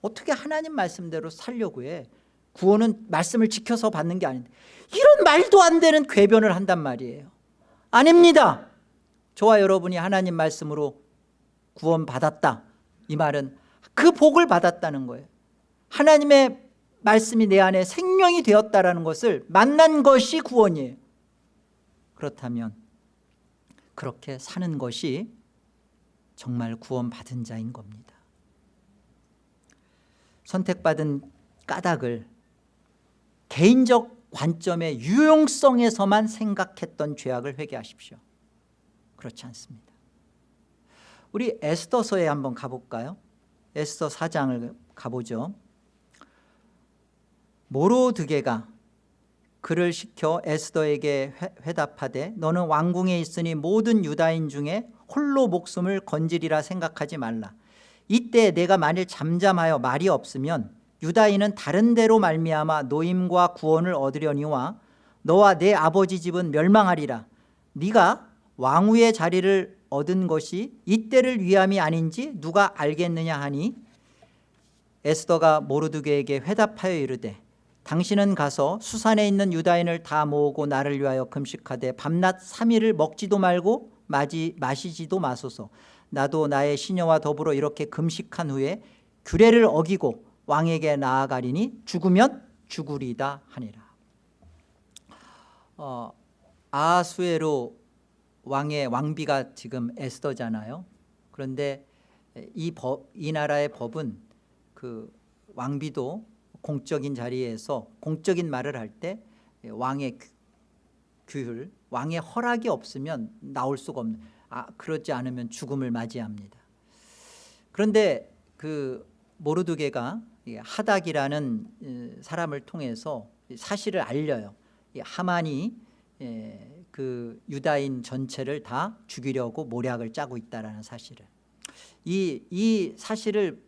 어떻게 하나님 말씀대로 살려고 해? 구원은 말씀을 지켜서 받는 게 아닌데. 이런 말도 안 되는 궤변을 한단 말이에요. 아닙니다. 저와 여러분이 하나님 말씀으로 구원 받았다. 이 말은 그 복을 받았다는 거예요 하나님의 말씀이 내 안에 생명이 되었다는 것을 만난 것이 구원이에요. 그렇다면 그렇게 사는 것이 정말 구원받은 자인 겁니다. 선택받은 까닭을 개인적 관점의 유용성에서만 생각했던 죄악을 회개하십시오. 그렇지 않습니다. 우리 에스더서에 한번 가볼까요? 에스더 4장을 가보죠 모로드게가 그를 시켜 에스더에게 회답하되 너는 왕궁에 있으니 모든 유다인 중에 홀로 목숨을 건지리라 생각하지 말라. 이때 내가 만일 잠잠하여 말이 없으면 유다인은 다른 데로 말미암아 노임과 구원을 얻으려니와 너와 내 아버지 집은 멸망하리라. 네가 왕후의 자리를 얻은 것이 이때를 위함이 아닌지 누가 알겠느냐 하니 에스더가 모르드게에게 회답하여 이르되 당신은 가서 수산에 있는 유다인을 다 모으고 나를 위하여 금식하되 밤낮 3일을 먹지도 말고 마지, 마시지도 마소서. 나도 나의 시녀와 더불어 이렇게 금식한 후에 규례를 어기고 왕에게 나아가리니 죽으면 죽으리다 하니라. 어, 아수에로 왕의 왕비가 지금 에스더잖아요. 그런데 이, 법, 이 나라의 법은 그 왕비도 공적인 자리에서 공적인 말을 할 때 왕의 규율, 왕의 허락이 없으면 나올 수가 없는 아, 그렇지 않으면 죽음을 맞이합니다. 그런데 그 모르드게가 하닥이라는 사람을 통해서 사실을 알려요. 하만이 그 유다인 전체를 다 죽이려고 모략을 짜고 있다는 사실을 이, 이 사실을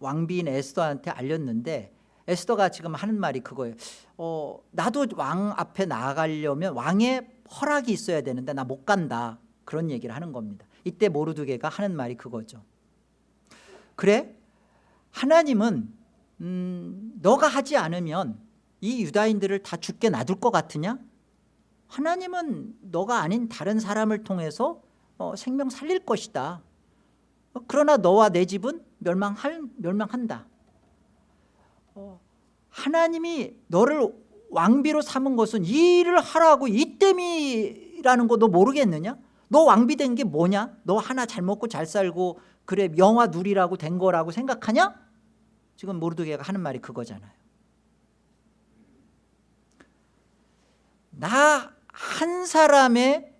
왕비인 에스더한테 알렸는데 에스더가 지금 하는 말이 그거예요. 어, 나도 왕 앞에 나아가려면 왕의 허락이 있어야 되는데 나 못 간다. 그런 얘기를 하는 겁니다. 이때 모르드게가 하는 말이 그거죠. 그래? 하나님은 음, 너가 하지 않으면 이 유다인들을 다 죽게 놔둘 것 같으냐? 하나님은 너가 아닌 다른 사람을 통해서 어, 생명 살릴 것이다. 어, 그러나 너와 내 집은 멸망할, 멸망한다. 어, 하나님이 너를 왕비로 삼은 것은 이 일을 하라고 이 땜이라는 거 너 모르겠느냐? 너 왕비 된 게 뭐냐? 너 하나 잘 먹고 잘 살고 그래 영화 누리라고 된 거라고 생각하냐? 지금 모르드게가 하는 말이 그거잖아요. 나 한 사람의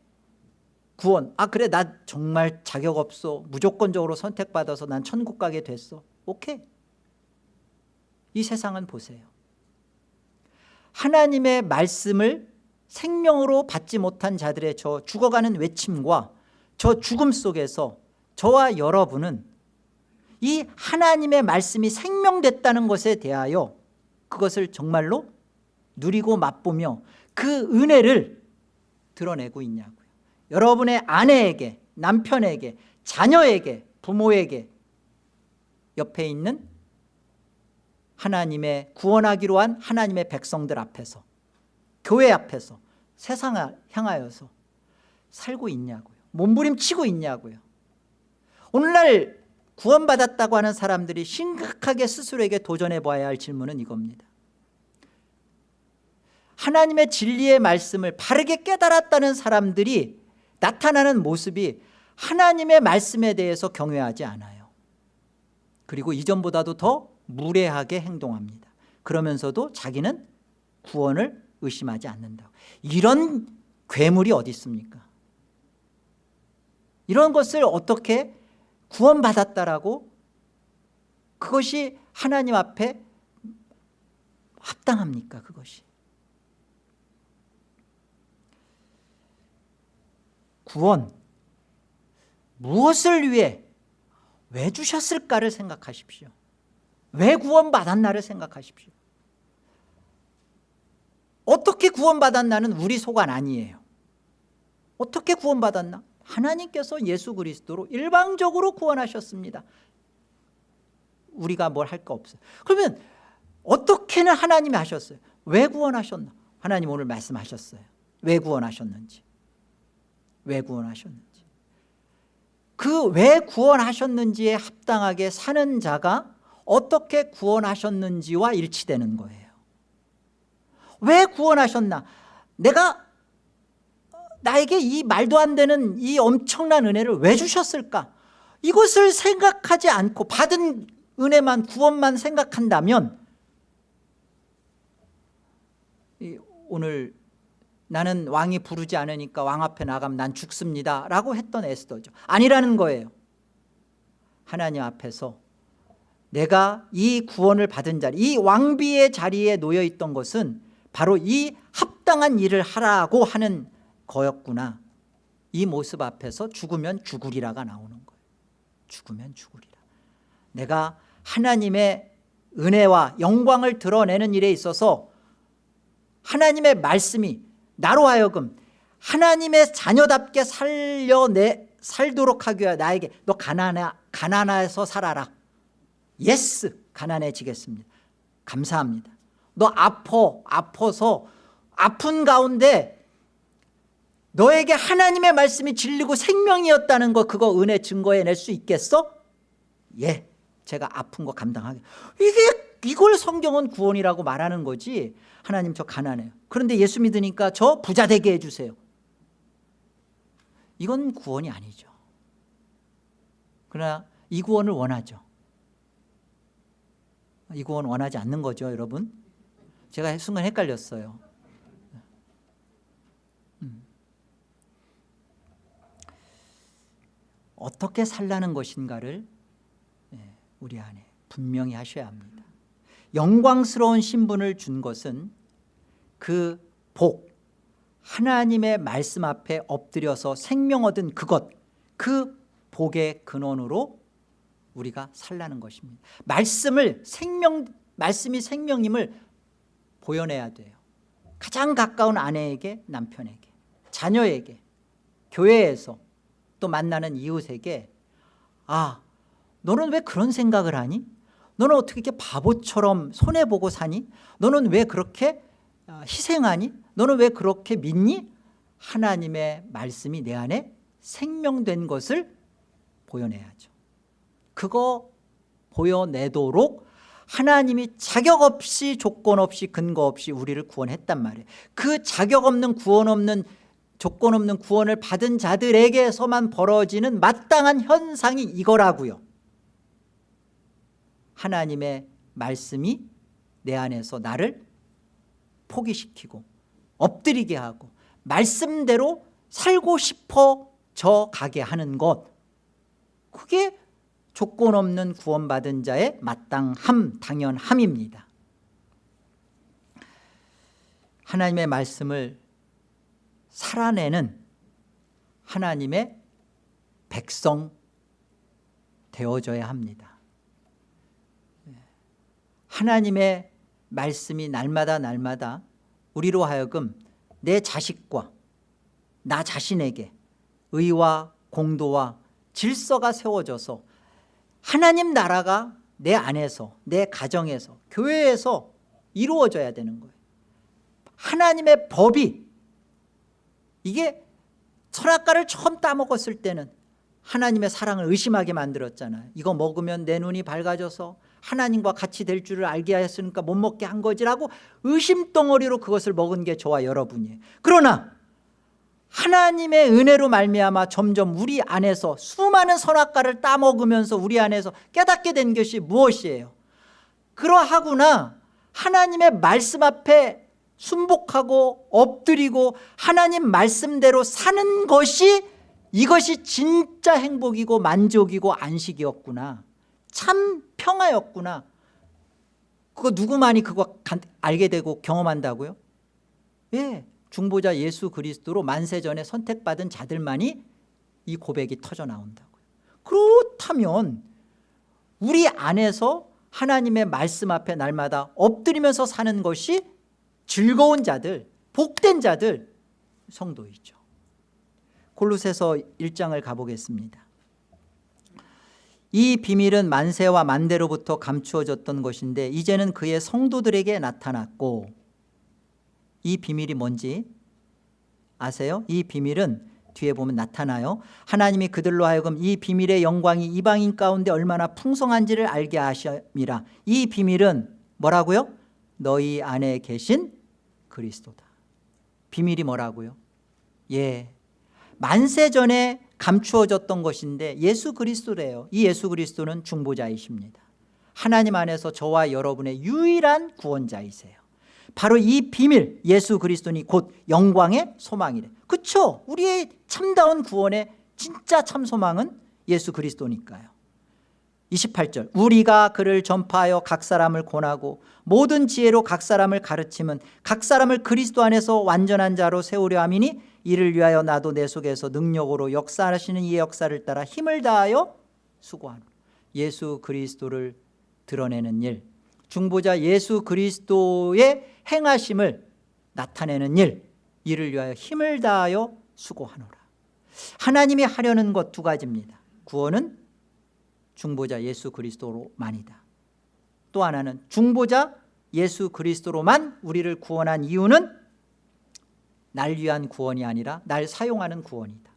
구원. 아 그래 나 정말 자격 없어. 무조건적으로 선택받아서 난 천국 가게 됐어. 오케이 이 세상은 보세요. 하나님의 말씀을 생명으로 받지 못한 자들의 저 죽어가는 외침과 저 죽음 속에서 저와 여러분은 이 하나님의 말씀이 생명됐다는 것에 대하여 그것을 정말로 누리고 맛보며 그 은혜를 드러내고 있냐고요. 여러분의 아내에게 남편에게 자녀에게 부모에게 옆에 있는 하나님의 구원하기로 한 하나님의 백성들 앞에서 교회 앞에서 세상을 향하여서 살고 있냐고요. 몸부림치고 있냐고요. 오늘날 구원받았다고 하는 사람들이 심각하게 스스로에게 도전해 봐야 할 질문은 이겁니다. 하나님의 진리의 말씀을 바르게 깨달았다는 사람들이 나타나는 모습이 하나님의 말씀에 대해서 경외하지 않아요. 그리고 이전보다도 더 무례하게 행동합니다. 그러면서도 자기는 구원을 의심하지 않는다. 이런 괴물이 어디 있습니까? 이런 것을 어떻게 구원받았다라고 그것이 하나님 앞에 합당합니까 그것이? 구원 무엇을 위해 왜 주셨을까를 생각하십시오 왜 구원받았나를 생각하십시오? 어떻게 구원받았나는 우리 소관 아니에요? 어떻게 구원받았나? 하나님께서 예수 그리스도로 일방적으로 구원하셨습니다. 우리가 뭘 할 거 없어요. 그러면 어떻게는 하나님이 하셨어요? 왜 구원하셨나? 하나님 오늘 말씀하셨어요. 왜 구원하셨는지. 왜 구원하셨는지. 그 왜 구원하셨는지에 합당하게 사는 자가 어떻게 구원하셨는지와 일치되는 거예요. 왜 구원하셨나? 내가 나에게 이 말도 안 되는 이 엄청난 은혜를 왜 주셨을까? 이것을 생각하지 않고 받은 은혜만 구원만 생각한다면 오늘 나는 왕이 부르지 않으니까 왕 앞에 나가면 난 죽습니다 라고 했던 에스더죠. 아니라는 거예요. 하나님 앞에서 내가 이 구원을 받은 자리 이 왕비의 자리에 놓여 있던 것은 바로 이 합당한 일을 하라고 하는 거였구나. 이 모습 앞에서 죽으면 죽으리라가 나오는 거예요. 죽으면 죽으리라. 내가 하나님의 은혜와 영광을 드러내는 일에 있어서 하나님의 말씀이 나로 하여금 하나님의 자녀답게 살려내 살도록 하기 위해 나에게 너 가난하, 가난해서 살아라 yes 가난해지겠습니다. 감사합니다. 너 아파 아파서 아픈 가운데 너에게 하나님의 말씀이 진리고 생명이었다는 거 그거 은혜 증거해낼 수 있겠어? 예 제가 아픈 거 감당하게. 이게 이걸 성경은 구원이라고 말하는 거지. 하나님 저 가난해요. 그런데 예수 믿으니까 저 부자 되게 해주세요. 이건 구원이 아니죠. 그러나 이 구원을 원하죠 이 구원 원하지 않는 거죠 여러분? 제가 순간 헷갈렸어요. 음. 어떻게 살라는 것인가를 예, 우리 안에 분명히 하셔야 합니다. 영광스러운 신분을 준 것은 그 복, 하나님의 말씀 앞에 엎드려서 생명 얻은 그것 그 복의 근원으로 우리가 살라는 것입니다. 말씀을 생명 말씀이 생명임을 보여내야 돼요. 가장 가까운 아내에게 남편에게 자녀에게 교회에서 또 만나는 이웃에게 아 너는 왜 그런 생각을 하니? 너는 어떻게 이렇게 바보처럼 손해보고 사니? 너는 왜 그렇게 아, 희생하니? 너는 왜 그렇게 믿니? 하나님의 말씀이 내 안에 생명된 것을 보여내야죠 그거 보여내도록 하나님이 자격 없이 조건 없이 근거 없이 우리를 구원했단 말이에요. 그 자격 없는 구원 없는 조건 없는 구원을 받은 자들에게서만 벌어지는 마땅한 현상이 이거라고요. 하나님의 말씀이 내 안에서 나를 포기시키고 엎드리게 하고 말씀대로 살고 싶어 져 가게 하는 것. 그게 조건 없는 구원받은 자의 마땅함 당연함입니다. 하나님의 말씀을 살아내는 하나님의 백성 되어져야 합니다. 하나님의 말씀이 날마다 날마다 우리로 하여금 내 자식과 나 자신에게 의와 공도와 질서가 세워져서 하나님 나라가 내 안에서 내 가정에서 교회에서 이루어져야 되는 거예요. 하나님의 법이 이게 선악과를 처음 따먹었을 때는 하나님의 사랑을 의심하게 만들었잖아요. 이거 먹으면 내 눈이 밝아져서 하나님과 같이 될 줄을 알게 하였으니까 못 먹게 한 거지라고 의심덩어리로 그것을 먹은 게 저와 여러분이에요. 그러나 하나님의 은혜로 말미암아 점점 우리 안에서 수많은 선악과를 따먹으면서 우리 안에서 깨닫게 된 것이 무엇이에요? 그러하구나 하나님의 말씀 앞에 순복하고 엎드리고 하나님 말씀대로 사는 것이 이것이 진짜 행복이고 만족이고 안식이었구나. 참 평화였구나. 그거 누구만이 그거 알게 되고 경험한다고요? 예, 중보자 예수 그리스도로 만세전에 선택받은 자들만이 이 고백이 터져 나온다고요. 그렇다면 우리 안에서 하나님의 말씀 앞에 날마다 엎드리면서 사는 것이 즐거운 자들 복된 자들 성도이죠. 골로새서 1장을 가보겠습니다. 이 비밀은 만세와 만대로부터 감추어졌던 것인데 이제는 그의 성도들에게 나타났고 이 비밀이 뭔지 아세요? 이 비밀은 뒤에 보면 나타나요. 하나님이 그들로 하여금 이 비밀의 영광이 이방인 가운데 얼마나 풍성한지를 알게 하심이라. 이 비밀은 뭐라고요? 너희 안에 계신 그리스도다. 비밀이 뭐라고요? 예. 만세 전에 감추어졌던 것인데 예수 그리스도래요. 이 예수 그리스도는 중보자이십니다. 하나님 안에서 저와 여러분의 유일한 구원자이세요 바로 이 비밀 예수 그리스도니 곧 영광의 소망이래. 그렇죠 우리의 참다운 구원의 진짜 참 소망은 예수 그리스도니까요. 28절 우리가 그를 전파하여 각 사람을 권하고 모든 지혜로 각 사람을 가르치면 각 사람을 그리스도 안에서 완전한 자로 세우려 함이니 이를 위하여 나도 내 속에서 능력으로 역사하시는 이 역사를 따라 힘을 다하여 수고하노. 예수 그리스도를 드러내는 일 중보자 예수 그리스도의 행하심을 나타내는 일 이를 위하여 힘을 다하여 수고하노라. 하나님이 하려는 것 두 가지입니다. 구원은 중보자 예수 그리스도로만이다. 또 하나는 중보자 예수 그리스도로만 우리를 구원한 이유는 날 위한 구원이 아니라 날 사용하는 구원이다.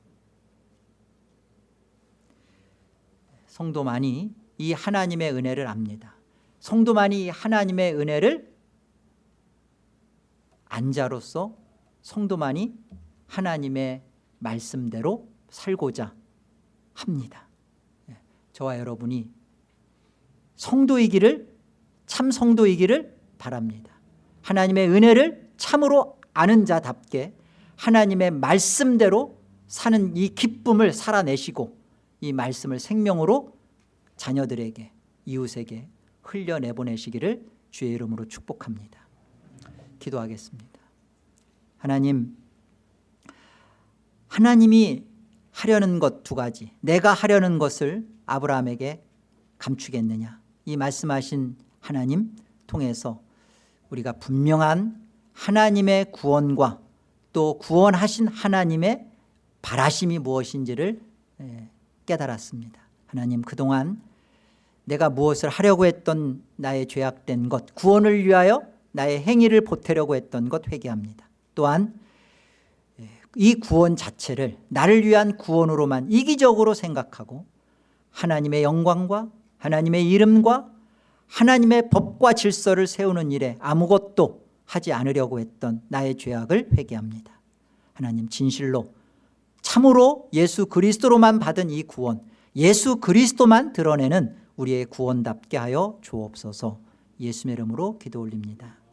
성도만이 이 하나님의 은혜를 압니다 성도만이 이 하나님의 은혜를 안자로서 성도만이 하나님의 말씀대로 살고자 합니다. 예, 저와 여러분이 성도이기를 참 성도이기를 바랍니다. 하나님의 은혜를 참으로 아는 자답게 하나님의 말씀대로 사는 이 기쁨을 살아내시고 이 말씀을 생명으로 자녀들에게 이웃에게 흘려내보내시기를 주의 이름으로 축복합니다. 기도하겠습니다. 하나님 하나님이 하려는 것 두 가지 내가 하려는 것을 아브라함에게 감추겠느냐? 이 말씀하신 하나님 통해서 우리가 분명한 하나님의 구원과 또 구원하신 하나님의 바라심이 무엇인지를 예, 깨달았습니다. 하나님 그동안 내가 무엇을 하려고 했던 나의 죄악된 것 구원을 위하여 나의 행위를 보태려고 했던 것 회개합니다. 또한 예, 이 구원 자체를 나를 위한 구원으로만 이기적으로 생각하고 하나님의 영광과 하나님의 이름과 하나님의 법과 질서를 세우는 일에 아무것도 하지 않으려고 했던 나의 죄악을 회개합니다. 하나님 진실로 참으로 예수 그리스도로만 받은 이 구원 예수 그리스도만 드러내는 우리의 구원답게 하여 주옵소서. 예수의 이름으로 기도 올립니다